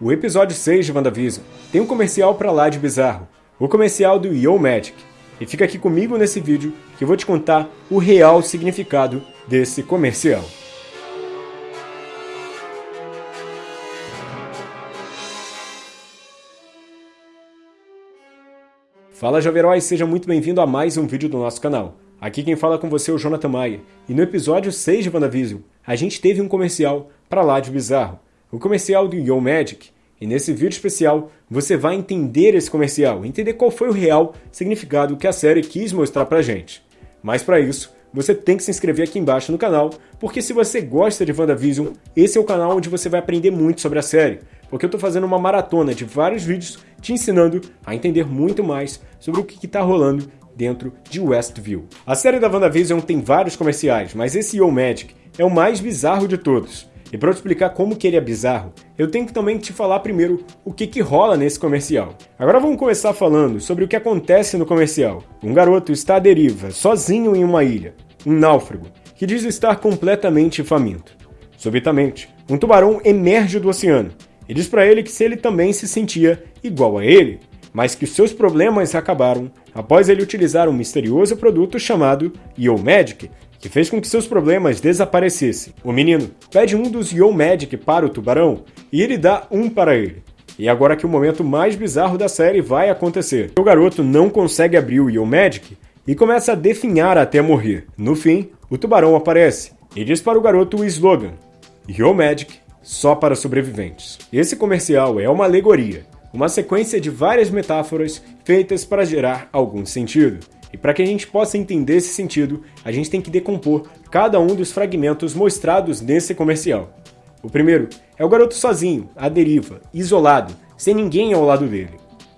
O episódio 6 de WandaVision tem um comercial pra lá de bizarro, o comercial do Yo Magic. E fica aqui comigo nesse vídeo que eu vou te contar o real significado desse comercial. Fala Jovem Herói, seja muito bem-vindo a mais um vídeo do nosso canal. Aqui quem fala com você é o Jonathan Maia, e no episódio 6 de WandaVision, a gente teve um comercial pra lá de bizarro, o comercial do Yo Magic. E nesse vídeo especial, você vai entender esse comercial, entender qual foi o real significado que a série quis mostrar pra gente. Mas para isso, você tem que se inscrever aqui embaixo no canal, porque se você gosta de WandaVision, esse é o canal onde você vai aprender muito sobre a série, porque eu estou fazendo uma maratona de vários vídeos te ensinando a entender muito mais sobre o que está rolando dentro de Westview. A série da WandaVision tem vários comerciais, mas esse Yo Magic é o mais bizarro de todos. E para eu te explicar como que ele é bizarro, eu tenho que também te falar primeiro o que que rola nesse comercial. Agora vamos começar falando sobre o que acontece no comercial. Um garoto está à deriva, sozinho em uma ilha, um náufrago, que diz estar completamente faminto. Subitamente, um tubarão emerge do oceano e diz para ele que se ele também se sentia igual a ele, mas que seus problemas acabaram após ele utilizar um misterioso produto chamado Yo Magic, que fez com que seus problemas desaparecessem. O menino pede um dos Yo Magic para o tubarão e ele dá um para ele. E agora que o momento mais bizarro da série vai acontecer. O garoto não consegue abrir o Yo Magic e começa a definhar até morrer. No fim, o tubarão aparece e diz para o garoto o slogan: Yo Magic só para sobreviventes. Esse comercial é uma alegoria, uma sequência de várias metáforas feitas para gerar algum sentido. E para que a gente possa entender esse sentido, a gente tem que decompor cada um dos fragmentos mostrados nesse comercial. O primeiro é o garoto sozinho, à deriva, isolado, sem ninguém ao lado dele.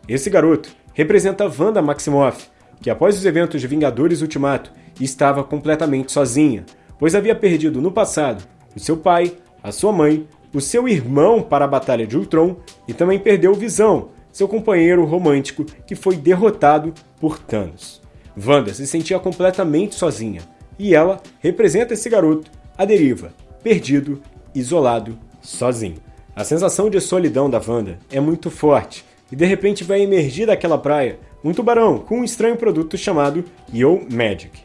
Esse garoto representa Wanda Maximoff, que após os eventos de Vingadores Ultimato estava completamente sozinha, pois havia perdido no passado o seu pai, a sua mãe, o seu irmão para a Batalha de Ultron e também perdeu Visão, seu companheiro romântico que foi derrotado por Thanos. Wanda se sentia completamente sozinha, e ela representa esse garoto, à deriva, perdido, isolado, sozinho. A sensação de solidão da Wanda é muito forte, e de repente vai emergir daquela praia um tubarão com um estranho produto chamado Yo Magic.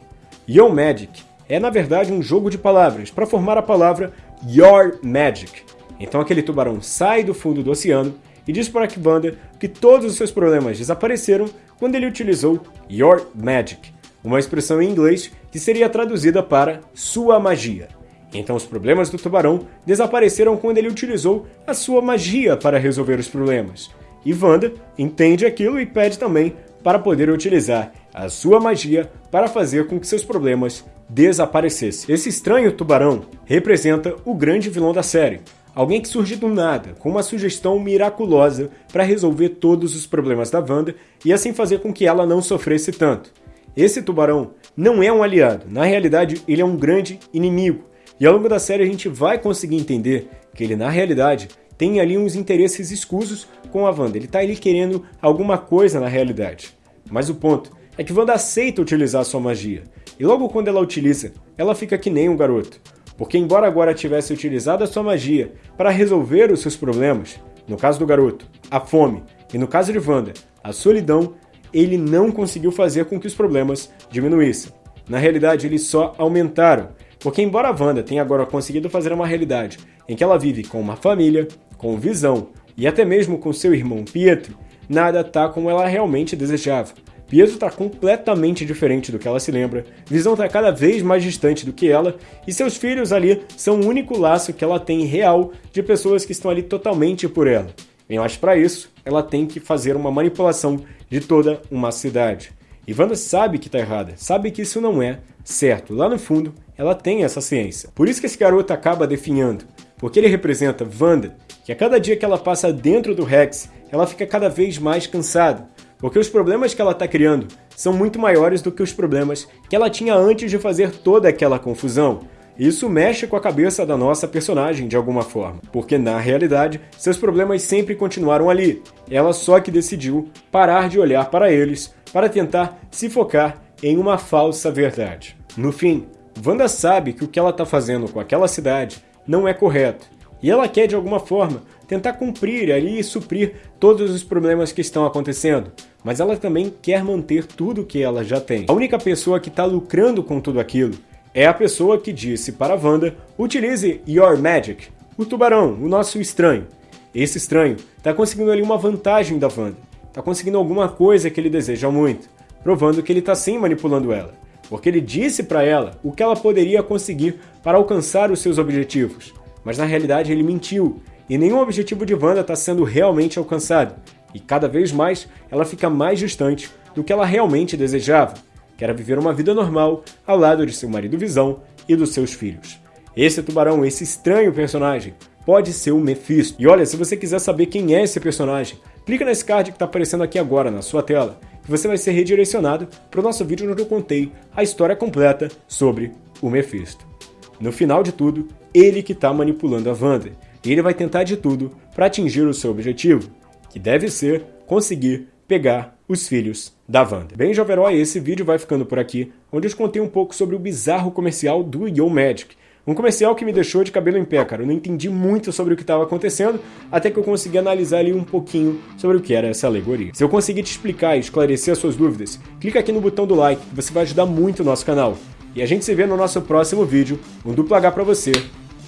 Yo Magic é na verdade um jogo de palavras para formar a palavra Your Magic. Então aquele tubarão sai do fundo do oceano e diz para a Wanda que todos os seus problemas desapareceram quando ele utilizou Your Magic, uma expressão em inglês que seria traduzida para sua magia. Então os problemas do tubarão desapareceram quando ele utilizou a sua magia para resolver os problemas. E Wanda entende aquilo e pede também para poder utilizar a sua magia para fazer com que seus problemas desaparecessem. Esse estranho tubarão representa o grande vilão da série, Alguém que surge do nada, com uma sugestão miraculosa para resolver todos os problemas da Wanda e assim fazer com que ela não sofresse tanto. Esse tubarão não é um aliado, na realidade ele é um grande inimigo. E ao longo da série a gente vai conseguir entender que ele na realidade tem ali uns interesses escusos com a Wanda. Ele está ali querendo alguma coisa na realidade. Mas o ponto é que Wanda aceita utilizar sua magia. E logo quando ela utiliza, ela fica que nem um garoto porque embora agora tivesse utilizado a sua magia para resolver os seus problemas, no caso do garoto, a fome, e no caso de Wanda, a solidão, ele não conseguiu fazer com que os problemas diminuíssem. Na realidade, eles só aumentaram, porque embora Wanda tenha agora conseguido fazer uma realidade em que ela vive com uma família, com visão e até mesmo com seu irmão Pietro, nada tá como ela realmente desejava. Pietro está completamente diferente do que ela se lembra, Visão está cada vez mais distante do que ela, e seus filhos ali são o único laço que ela tem real de pessoas que estão ali totalmente por ela. Mas para isso, ela tem que fazer uma manipulação de toda uma cidade. E Wanda sabe que está errada, sabe que isso não é certo. Lá no fundo, ela tem essa ciência. Por isso que esse garoto acaba definhando, porque ele representa Wanda, que a cada dia que ela passa dentro do Rex, ela fica cada vez mais cansada porque os problemas que ela está criando são muito maiores do que os problemas que ela tinha antes de fazer toda aquela confusão. Isso mexe com a cabeça da nossa personagem de alguma forma, porque na realidade seus problemas sempre continuaram ali. Ela só que decidiu parar de olhar para eles para tentar se focar em uma falsa verdade. No fim, Wanda sabe que o que ela está fazendo com aquela cidade não é correto, E ela quer, de alguma forma, tentar cumprir ali e suprir todos os problemas que estão acontecendo. Mas ela também quer manter tudo que ela já tem. A única pessoa que está lucrando com tudo aquilo é a pessoa que disse para a Wanda, utilize Your Magic, o tubarão, o nosso estranho. Esse estranho está conseguindo ali uma vantagem da Wanda, está conseguindo alguma coisa que ele deseja muito, provando que ele está sim manipulando ela, porque ele disse para ela o que ela poderia conseguir para alcançar os seus objetivos, mas na realidade ele mentiu, e nenhum objetivo de Wanda está sendo realmente alcançado, e cada vez mais ela fica mais distante do que ela realmente desejava, que era viver uma vida normal ao lado de seu marido Visão e dos seus filhos. Esse tubarão, esse estranho personagem, pode ser o Mephisto. E olha, se você quiser saber quem é esse personagem, clica nesse card que está aparecendo aqui agora na sua tela, e você vai ser redirecionado para o nosso vídeo onde eu contei a história completa sobre o Mephisto. No final de tudo, ele que está manipulando a Wanda, e ele vai tentar de tudo para atingir o seu objetivo, que deve ser conseguir pegar os filhos da Wanda. Bem, jovem herói, esse vídeo vai ficando por aqui, onde eu te contei um pouco sobre o bizarro comercial do Yo Magic, um comercial que me deixou de cabelo em pé, cara. Eu não entendi muito sobre o que estava acontecendo, até que eu consegui analisar ali um pouquinho sobre o que era essa alegoria. Se eu conseguir te explicar e esclarecer as suas dúvidas, clica aqui no botão do like, que você vai ajudar muito o nosso canal. E a gente se vê no nosso próximo vídeo, um duplo H pra você,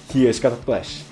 que é Flash.